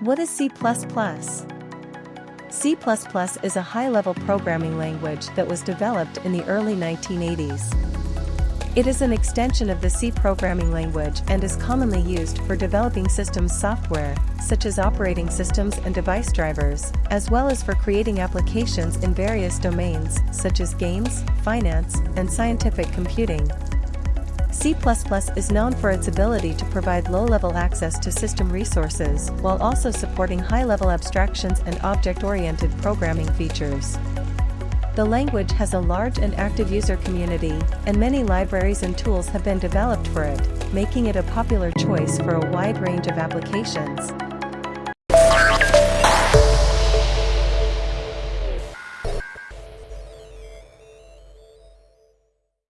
What is C++? C++ is a high-level programming language that was developed in the early 1980s. It is an extension of the C programming language and is commonly used for developing systems software, such as operating systems and device drivers, as well as for creating applications in various domains, such as games, finance, and scientific computing. C++ is known for its ability to provide low-level access to system resources while also supporting high-level abstractions and object-oriented programming features. The language has a large and active user community, and many libraries and tools have been developed for it, making it a popular choice for a wide range of applications.